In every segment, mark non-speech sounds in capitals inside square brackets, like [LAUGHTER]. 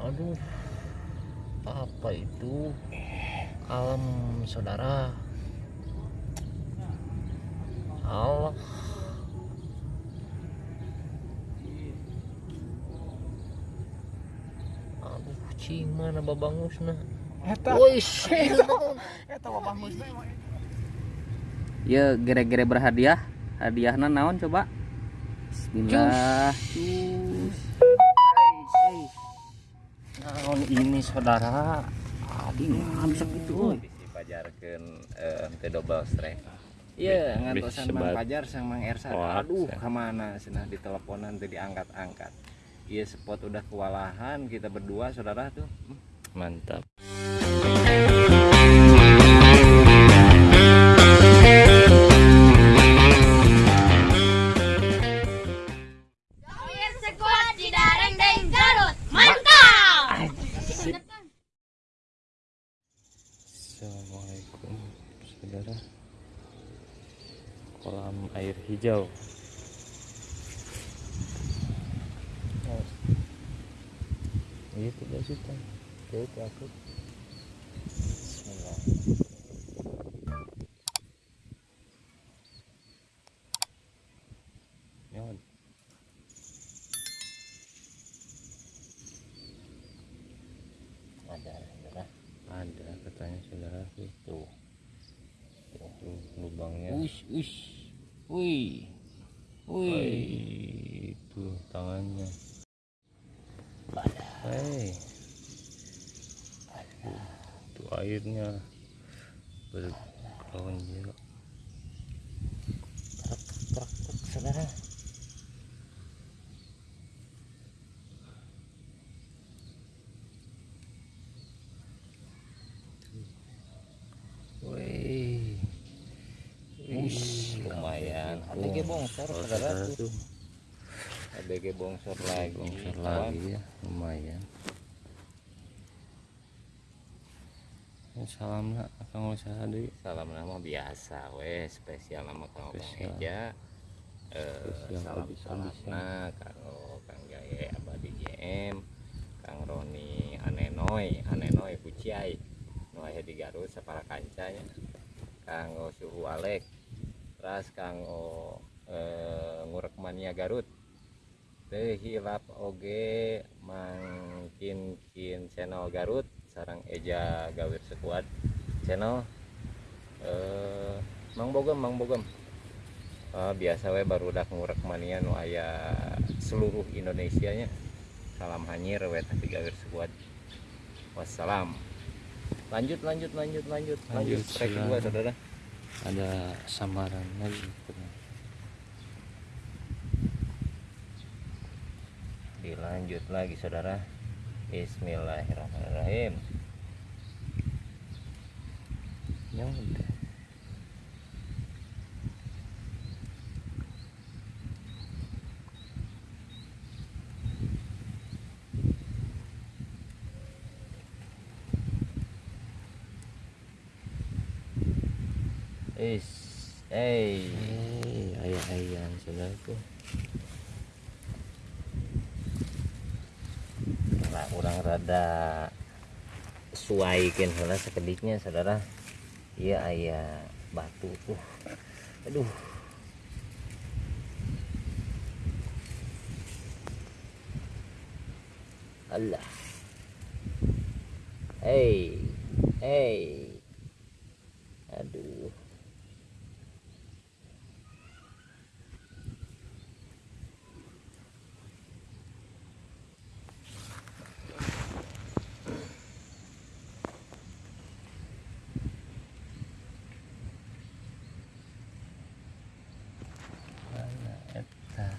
aduh apa itu kalem saudara Allah aduh cing mana babangusna Eta, Wis, eta babangusna. Ya gere-gere berhadiah. Hadiahna naon coba? Bismillah. Cus. Naon ini saudara nah, bisa gitu. euy. dipajarkeun eh, teu double strike Iya, ngantosan Mang. Pajar sang Mang. Hoax, Aduh, ke mana cenah diteleponan teu diangkat-angkat. Iya spot udah kewalahan kita berdua saudara tuh. Hmm, mantap saudara. Kolam air hijau. Itu gak sih itu aku. Bismillah. Ada saudara. Ada katanya saudara. Itu tuh lubangnya Ush, ush. Wih. Wih. Itu tangannya Hei. itu airnya berkawan gila Trak, trak, saudara Wih. Wih, lumayan. Bongsor, saudara tuh. ABG bongsor lagi. Bongsor lagi ya, lumayan. Ya, Salam nak, kang usaha deui. Salam nama biasa weh, spesial nama Kang Bang Spesial. Eja. Eh, Spesial salam habis-habisan. salamna Kang O, Kang Jaye Abadi JM, Kang Roni Anenoy, Anenoy Kuciai. Aya di Garut sapara kancanya. Kang O Suhu Alek. Ras Kang O eh, Ngurek Mania Garut. Teu hilap oge mangkin kin channel Garut sarang Eja Gawir Sekuat channel. Eh Mang Bogem Mang Bogem. Ah, biasa we baru dak ngurek mania nu aya seluruh Indonesia nya salam hanyir we tadi Gawir Sekuat. Wassalam. Lanjut lanjut lanjut lanjut lanjut. Lanjut, track saudara. Ada samaran lagi. Dilanjut lagi saudara Bismillahirrahmanirrahim Ya udah. is eh Hei, ayah-ayahan saudaraku. Nah, orang rada suaikan saudara sekediknya saudara iya ayah batu tuh. Aduh. Allah. Hey hey. Aduh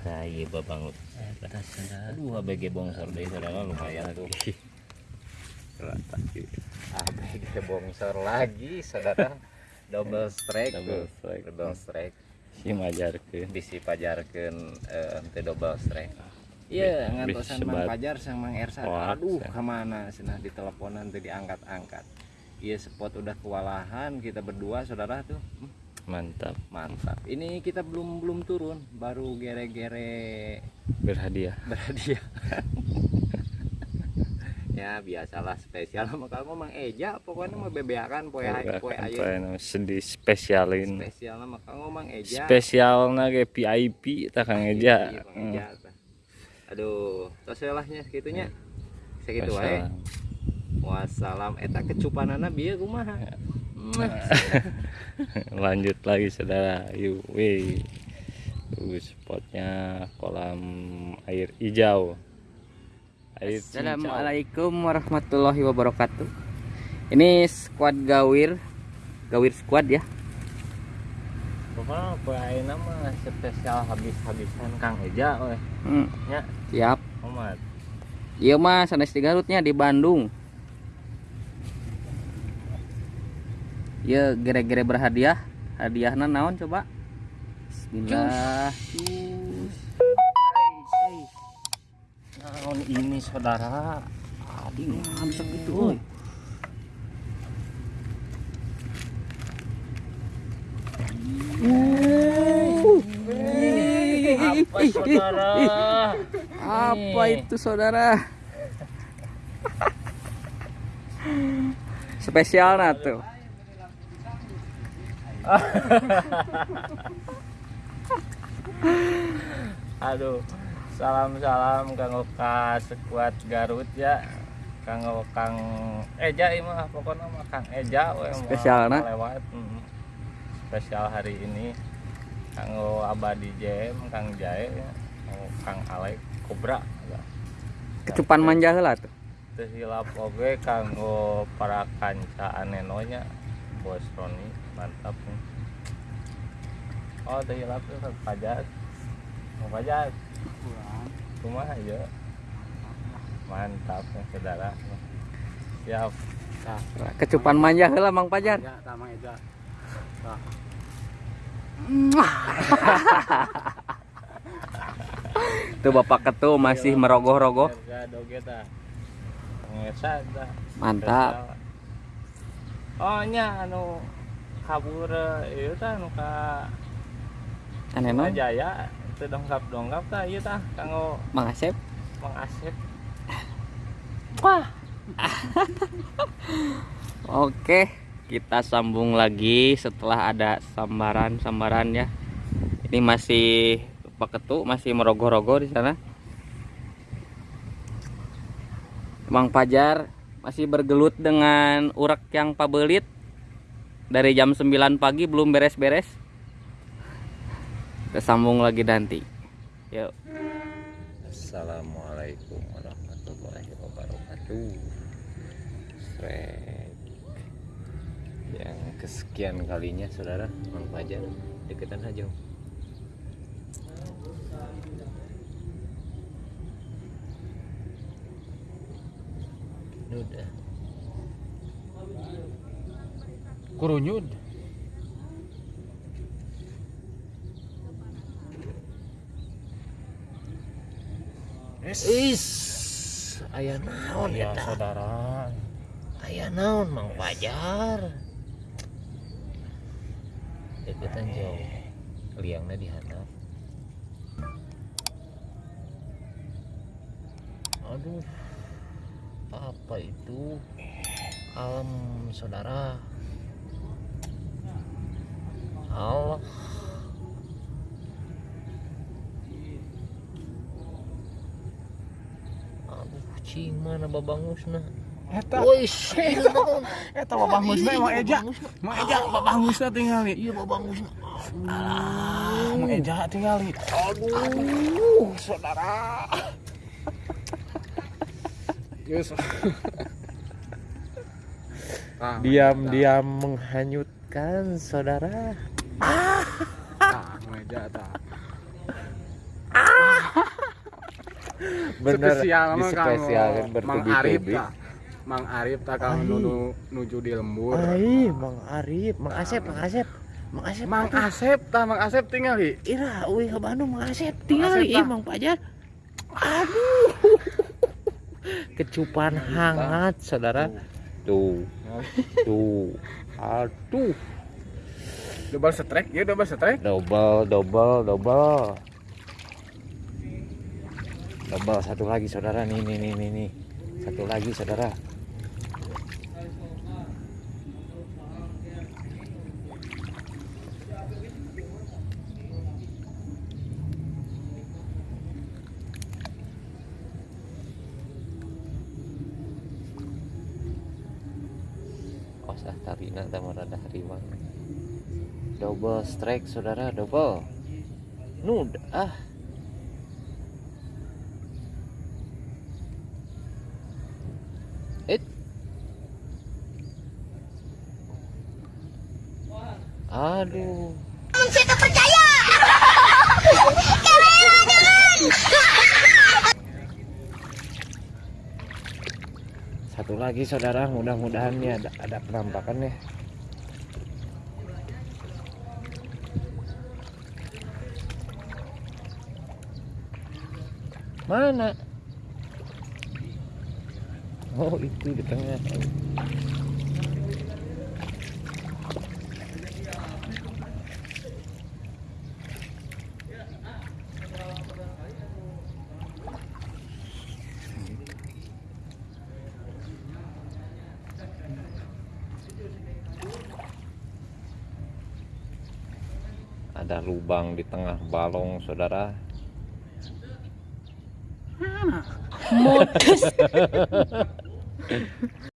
nah iya Eta saudara. aduh ABG bongsor deh saudara lumayan tuh Rata. ABG bongsor lagi saudara double strike Double tuh. strike. double strike Si majarkeun. bisi pajarkeun eh, teu double strike Iya, ngantosan Mang. Pajar sang Mang. Hoax, Aduh, ya. ke mana cenah diteleponan teu diangkat-angkat. Iya, spot udah kewalahan kita berdua saudara tuh. Hmm, Mantap. mantap. Ini kita belum belum turun, baru gere-gere Berhadiah. berhadiah. [LAUGHS] ya biasalah spesial sama kamu mang Eja pokoknya mau bebeakan poe poe sendi spesialin. spesial sama kamu mang Eja Spesialna ge VIP tah Kang Eja. Tah. aduh tos selahnya segitunya segitu wae wassalam eta kecupanana bieu kumaha [LAUGHS] Lanjut lagi saudara. Yuk, wih. Tuh spotnya kolam air hijau. Air cincau. Assalamualaikum warahmatullahi wabarakatuh. Ini squad gawir, gawir squad ya. Pokoknya poe ayeuna mah spesial habis-habisan Kang Eja we. Hmm, Nya, siap. Omat. Iya mah sanes di Garutnya di Bandung. Ya gere-gere berhadiah. Hadiahna naon coba? Bismillah. Naon ini saudara? Adi ngamsak gitu. euy. Apa saudara? Apa itu saudara? Spesial nah tuh. [LAUGHS] Aduh, salam-salam kanggo ka sekuat Garut ya. Kanggo Kang Eja ieu mah pokoknya mah Kang Eja we moal Spesialna? lewat. Mm. Spesial hari ini kanggo Abadi Jem, Kang Jae, ya. kanggo Kang Alek Kobra. ya. Kecupan manja heula tuh. Teu hilap oge kanggo para kanca anenonya Bos Roni mantap nih. Oh, teu hilap tuh Kang Pajat. Kang Pajat. Kumaha ya? Mantap ya saudara. Siap. Kecupan manja heula Mang Pajar. Ya, sama Eja. Tuh Bapak Ketua masih merogoh-rogoh. Tah. Ngesa tah. Mantap. Oh nya anu kabur ieu tah anu ka Aneh non, Jaya itu dongkap-dongkap tah ieu tah kanggo Mang Asep. Mang Asep. [LAUGHS] Oke, kita sambung lagi setelah ada sambaran-sambaran ya. Ini masih Pak Ketu masih merogoh-rogoh di sana. Mang Pajar masih bergelut dengan urak yang pabelit dari jam 9 pagi belum beres-beres. Kita sambung lagi nanti. Yuk. Assalamualaikum warahmatullahi wabarakatuh. Yang kesekian kalinya saudara Mang Fajar deketan aja. Udah. Kurunyud. Is aya naon ya saudara. Aya naon Mang Fajar? Deketan jauh. Liangna di handap. Aduh. Apa itu? Kalem saudara. Allah. Aduh, cing mana babangusna? Eta, Wis, [LAUGHS] eta babangusna emang Eja. Mang Eja babangusna tingali. Iya babangusna. Alah, Mang Eja tingali. Aduh, saudara. Yes. [LAUGHS] Ah, Diam-diam menghanyutkan saudara. Ah, Mang Eja tah. Bener Spesial mah Mang Arif bertubi-tubi. tah. Mang Arif tah kang nuju nuju di lembur. Ai, Mang Arif, Mang Asep, Mang Asep. Mang Asep. Mang Asep tah Mang Asep tingali. Ira, euy ke Bandung Mang Asep tinggal tinggal ih Mang Pajar. Aduh. Kecupan hangat saudara. Tuh. Tuh. Aduh. Double strike, ya double strike. Double, double, double. Double satu lagi saudara nih nih nih nih. Satu lagi saudara. Osah tarina sama rada harimau. Double strike saudara, double. Nud ah. It. Aduh. Percaya. [LAUGHS] Satu lagi saudara, mudah-mudahan nih ada ada penampakan ya. Mana? Oh itu di tengah. Ada lubang di tengah balong saudara. Motus. [LAUGHS]